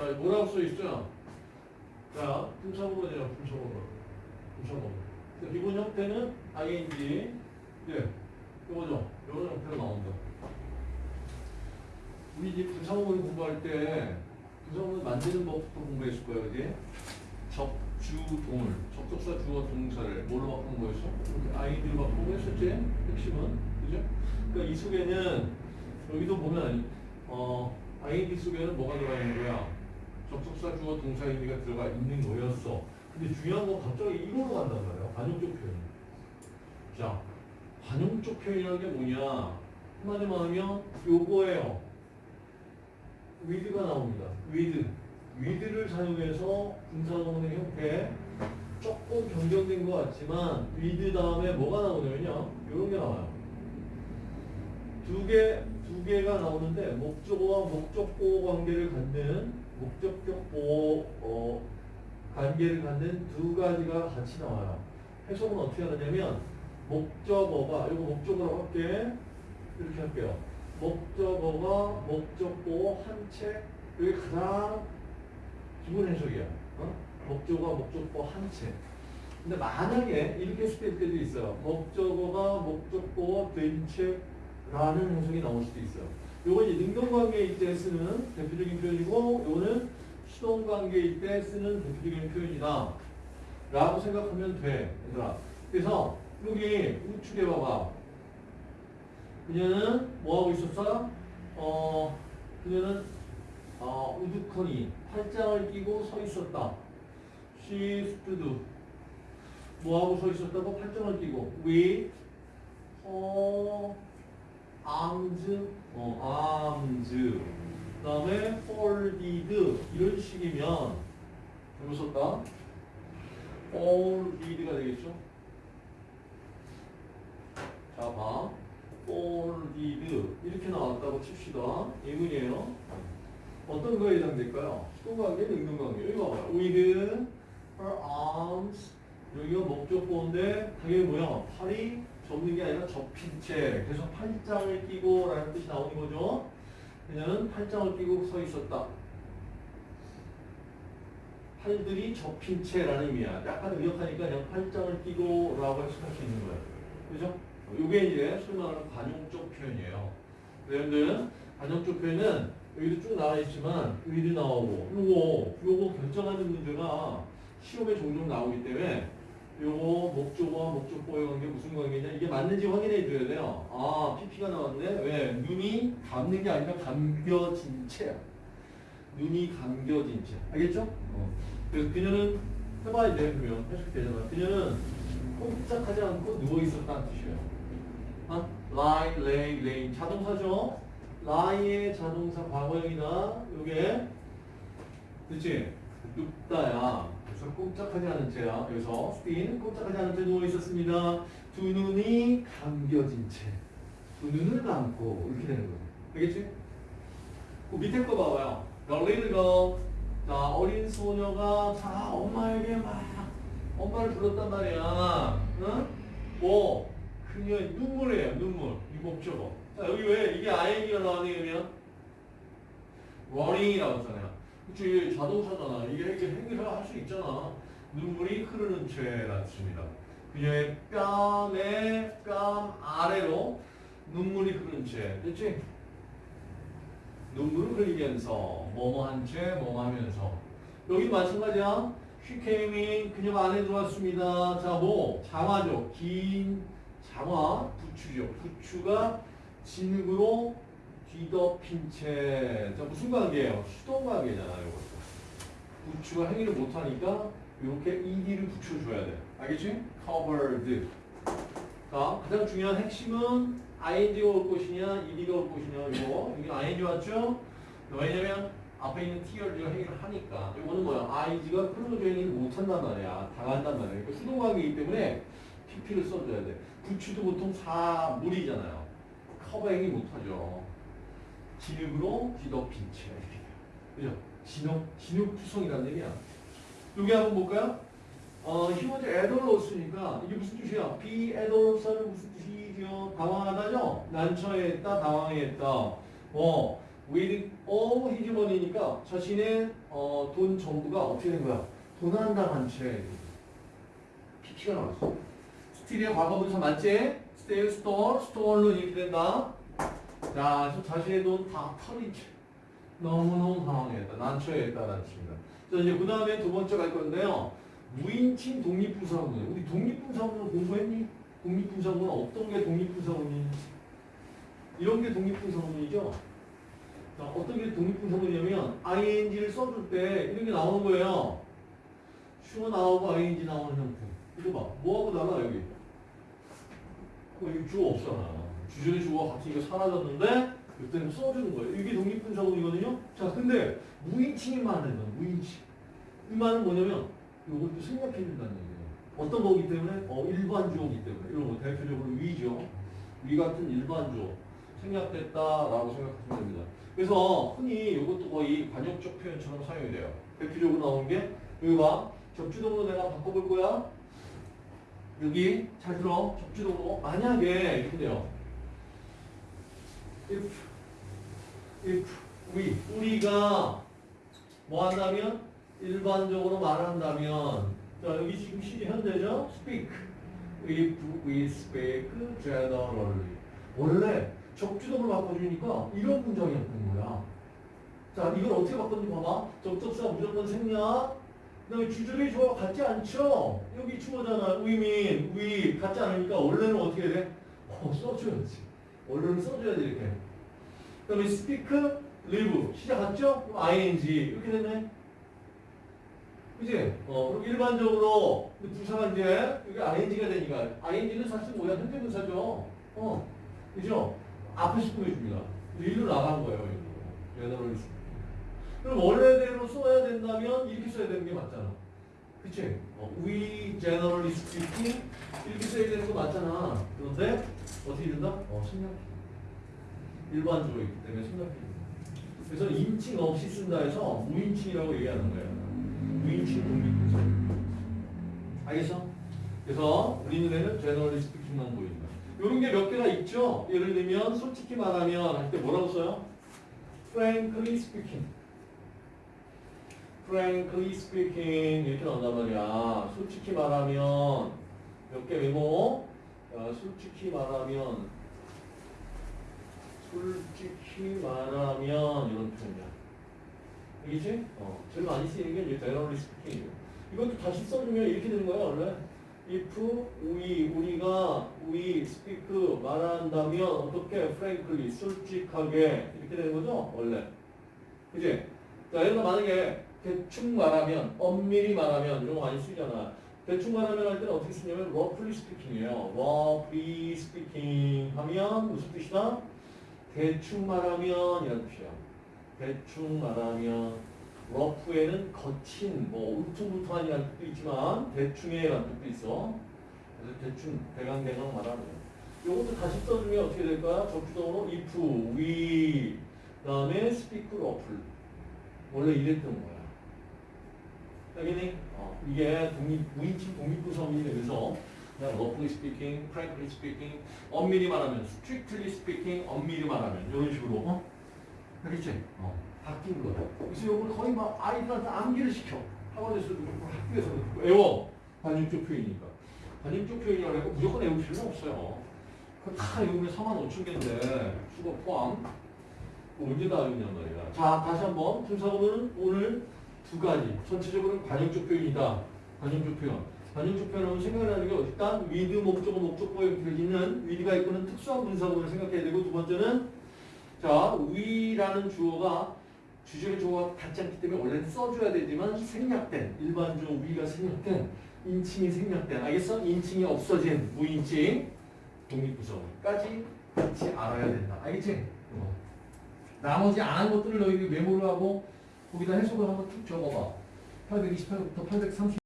자, 뭐라고 써 있어요? 자, 분사구문이에요, 분사구문. 분사구문. 자, 기본 형태는 ing. 예. 이거죠. 이런 형태로 나온다. 우리 이제 분사구문 공부할 때 분사구문 만드는 법부터 공부했을 거예요, 그지? 적주동을, 접속사 주어 동사를 뭘로 바꾼 거였어? ing로 바꾸고 했었지? 핵심은. 그죠? 그러니까 이 속에는 여기도 보면 어, ing 속에는 뭐가 들어가 있는 거야? 접속사 주어 동사 의미가 들어가 있는 거였어. 근데 중요한 건 갑자기 이걸로 간단 말이야. 관용적 표현. 자, 관용적 표현이라는 게 뭐냐? 한마디만 하면 요거예요. with가 나옵니다. with. with를 사용해서 분사구문의 형태 조금 변경된 것 같지만 with 다음에 뭐가 나오냐면요. 이런 게 나와요. 두 개, 두 개가 나오는데 목적어와 목적보 관계를 갖는 목적격 보호 어, 관계를 갖는 두 가지가 같이 나와요. 해석은 어떻게 하느냐면 목적어가 이거 목적어로 할게 이렇게 할게요. 목적어가 목적보 한채 이게 가장 기본 해석이야. 어? 목적어가 목적보 한채. 근데 만약에 이렇게 했을 때도 있어요. 목적어가 목적보와 된채 라는 해석이 나올 수도 있어요. 요건 이제 능동관계일 때 쓰는 대표적인 표현이고 요거는 수동관계일 때 쓰는 대표적인 표현이다. 라고 생각하면 돼. 얘들아. 그래서 여기 우측에 봐봐. 그녀는 뭐하고 있었어? 어, 그녀는 어, 우두커니 팔짱을 끼고 서 있었다. She stood. 뭐하고 서 있었다고? 팔짱을 끼고. with her arms, 어, arms. 그 다음에 folded. 이런 식이면 잘못 썼다. folded가 되겠죠? 자, 봐. folded. 이렇게 나왔다고 칩시다. 예문이에요. 어떤 거에 해당될까요? 수동관계, 능동관계. 여기 봐봐요. with her arms. 여기가 목적보인데 당연히 뭐야? 팔이 접는 게 아니라 접힌 채. 그래서 팔짱을 끼고 라는 뜻이 나오는 거죠. 그녀는 팔짱을 끼고 서 있었다. 팔들이 접힌 채라는 의미야. 약간 의역하니까 그냥 팔짱을 끼고 라고 해석할 수 있는 거야. 그죠? 요게 이제 소위 말하는 관용적 표현이에요. 여러분들, 관용적 표현은 여기도 쭉 나와 있지만 의도 나오고 요거 요거 결정하는 문제가 시험에 종종 나오기 때문에 요거 목적어와 목적보의 관계 무슨 관계냐 이게 맞는지 확인해 줘야 돼요. 아 PP가 나왔네. 왜? 눈이 감는 게 아니라 감겨진 채야. 눈이 감겨진 채. 알겠죠? 어. 그래서 그녀는 해봐야 돼 그러면 해석되잖아. 그녀는 꼼짝하지 않고 누워 있었다는 뜻이에요. 아? lie, lay, lay 자동사죠. lie의 자동사 과거형이다. 요게 그치? 눕다야. 그래서 꼼짝하지 않은 채야. 여기서 스핀 꼼짝하지 않은 채 누워 있었습니다. 두 눈이 감겨진 채. 두 눈을 감고 이렇게 되는 거예요. 알겠지? 그 밑에 거 봐봐요. Little girl. 자, 어린 소녀가 자 엄마에게 막 엄마를 불렀단 말이야. 응? 뭐 그녀의 눈물이에요. 눈물. 이 목적어. 자, 여기 왜 이게 ing가 나왔니 그러면? running이라고 했잖아요. 그치 자동차잖아. 이게 이렇게 행위를 할 수 있잖아. 눈물이 흐르는 채라 뜻입니다. 그녀의 뺨에 뺨 아래로 눈물이 흐르는 채. 됐지? 눈물을 흘리면서 뭐뭐 한 채, 뭐뭐 하면서 여기 마찬가지야. In. 그녀가 안에 들어왔습니다. 자, 뭐? 장화죠. 긴 장화, 부추죠. 부추가 진흙으로 뒤덮인 채. 자, 무슨 관계예요? 수동 관계잖아요, 이것도. 부추가 행위를 못하니까 이렇게 ed를 붙여줘야 돼. 알겠지? covered. 자, 가장 중요한 핵심은 ing가 올 것이냐, ed가 올 것이냐, 이거. 여기 ing 왔죠? 왜냐면 앞에 있는 tear가 행위를 하니까. 이거는 뭐야? eyes가 close 행위를 못한단 말이야. 당한단 말이야. 그러니까 수동 관계이기 때문에 pp를 써줘야 돼. 부추도 보통 사물이잖아요. 커버 행위 못하죠. 진흙으로 뒤덮인 채 이렇게 돼요. 그죠? 진흙, 진흙 구성이라는 얘기야. 여기 한번 볼까요? 어, 히머즈 애돌로스니까 이게 무슨 뜻이야? 비 애돌로스는 무슨 뜻이죠? 당황하다죠? 난처했다, 당황했다. 어, with all his money니까 자신의 어, 돈 전부가 어떻게 된 거야? 도난당한 채. PP가 나왔어. steal의 과거분사 맞지? steal stole, stolen으로 이렇게 된다. 자, 그래서 자신의 돈다 채. 너무너무 당황했다. 난처했다라는 뜻입니다. 자, 이제 그 다음에 두 번째 갈 건데요. 무인칭 독립분사구문. 우리 독립분사구문 공부했니? 독립분사구문 어떤 게 독립분사구문이? 이런 게 독립분사구문이죠. 자, 어떤 게 독립분사구문이냐면 ing를 써줄 때 이런 게 나오는 거예요. 슈어 나오고 ing 나오는 형태. 이거 봐. 뭐하고 달라 여기? 어, 여기 주어 없잖아. 주절의 주어가 같이 이거 사라졌는데 이때는 써주는 거예요. 이게 독립분사구문이거든요. 자, 근데 무인칭이 말하는 거야. 무인칭. 이 말은 뭐냐면 이것도 생략해 준다는 얘기예요. 어떤 거기 때문에? 어, 일반 주어기 때문에. 이런 거 대표적으로 위죠. 위 같은 일반 주어. 생략됐다라고 생각하시면 됩니다. 그래서 흔히 이것도 거의 관용적 표현처럼 사용이 돼요. 대표적으로 나온 게 여기 봐. 접주동으로 내가 바꿔볼 거야. 여기 잘 들어. 접주동으로 만약에 이렇게 돼요. If if we 우리가 뭐 한다면? 일반적으로 말한다면. 자 여기 지금 시제 현재죠? Speak. If we speak generally. 원래 적주동을 바꿔주니까 이런 문장이었던 거야. 자 이걸 어떻게 바꿨는지 봐봐. 접속사 무조건 생략. 그 다음에 주절의 주어가 같지 않죠? 여기 주어잖아. We mean we 같지 않으니까 원래는 어떻게 돼? 어 써줘야지 원래는 써줘야 돼 이렇게 그 다음에 speak, live 시작 같죠? 그럼 ing 이렇게 됐네 그지? 어, 그럼 일반적으로 부사가 이제 여기 ing가 되니까 ing는 사실 뭐야? 현재분사죠. 어, 그죠? 앞에서 보여줍니다. 일로 나간 거예요. 일로. 얘네를 그럼 원래대로 써야 된다면 이렇게 써야 되는 게 맞잖아. 그치? 어, we generally speaking 이렇게 써야 되는 거 맞잖아. 그런데 어떻게 된다? 어, 생략해. 일반적이기 때문에 생략해. 그래서 인칭 없이 쓴다 해서 무인칭이라고 얘기하는 거예요. 무인칭 독립분사. 알겠어? 그래서 우리 눈에는 제너럴리 스피킹만 보인다. 이런 게 몇 개가 있죠? 예를 들면 솔직히 말하면 할 때 뭐라고 써요? frankly speaking. frankly speaking 이렇게 나온단 말이야. 솔직히 말하면 몇개 메모? 어, 솔직히 말하면 솔직히 말하면 이런 표현이야. 알겠지? 어, 제일 많이 쓰이는 게 이제 generally speaking이에요. 이것도 다시 써주면 이렇게 되는 거야, 원래. if we, 우리가 we speak 말한다면 어떻게 frankly, 솔직하게 이렇게 되는 거죠, 원래. 그지? 자, 여기서 만약에 대충 말하면, 엄밀히 말하면 이런 거 많이 쓰잖아. 대충 말하면 할 때는 어떻게 쓰냐면 roughly speaking이에요. roughly speaking 하면 무슨 뜻이다? 대충 말하면 이런 뜻이야. 대충 말하면 러프에는 거친, 뭐 울퉁불퉁한이라는 뜻도 있지만 대충의라는 뜻도 있어. 그래서 대충 대강대강 말하는 거야. 이것도 다시 써주면 어떻게 될까? 적주동으로 if, we, 그 다음에 speak roughly. 원래 이랬던 거야. 알겠니? 어, 이게 독립, 무인칭 독립부성이 되면서 그냥 roughly speaking, frankly speaking, 엄밀히 말하면 strictly speaking, 엄밀히 말하면 이런 식으로 어? 알겠지? 어, 바뀐 거야. 그래서 이걸 거의 막 아이들한테 암기를 시켜. 학원에서도 그렇고 학교에서도 그렇고 외워. 관용적 표현이니까. 관용적 표현이라고 해서 무조건 외울 필요는 없어요. 그거 다 외우면 4만 5천 개인데 수거 포함. 언제 다 외우냔 말이야. 자, 다시 한번 분사구문은 오늘 두 가지. 전체적으로는 관용적 표현이다. 관용적 표현. 관용적 표현은 생각나는 게 일단 with 목적어 목적보에 있는 with가 이끄는 특수한 분사구문을 생각해야 되고 두 번째는 자, we라는 주어가 주절의 주어가 같지 않기 때문에 원래는 써줘야 되지만 생략된 일반 주어 we가 생략된 인칭이 생략된 알겠어? 인칭이 없어진 무인칭 독립분사까지 같이 알아야 된다. 알겠지? 어. 나머지 안 한 것들을 너희들이 메모를 하고 거기다 해석을 한번 툭 적어봐. 828부터 830